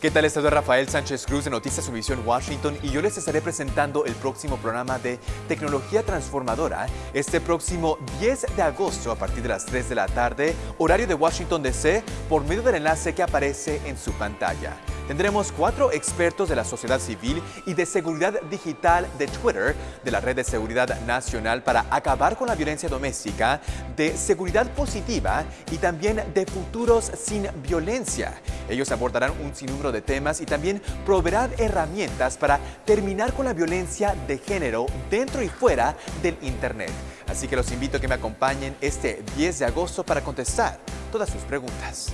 ¿Qué tal? Estado Rafael Sánchez Cruz de Noticias Univisión Washington y yo les estaré presentando el próximo programa de Tecnología Transformadora este próximo 10 de agosto a partir de las 3 de la tarde, horario de Washington DC, por medio del enlace que aparece en su pantalla. Tendremos cuatro expertos de la sociedad civil y de seguridad digital de Twitter, de la Red de Seguridad Nacional para acabar con la violencia doméstica, de seguridad positiva y también de futuros sin violencia. Ellos abordarán un sinnúmero de temas y también proveerán herramientas para terminar con la violencia de género dentro y fuera del Internet. Así que los invito a que me acompañen este 10 de agosto para contestar todas sus preguntas.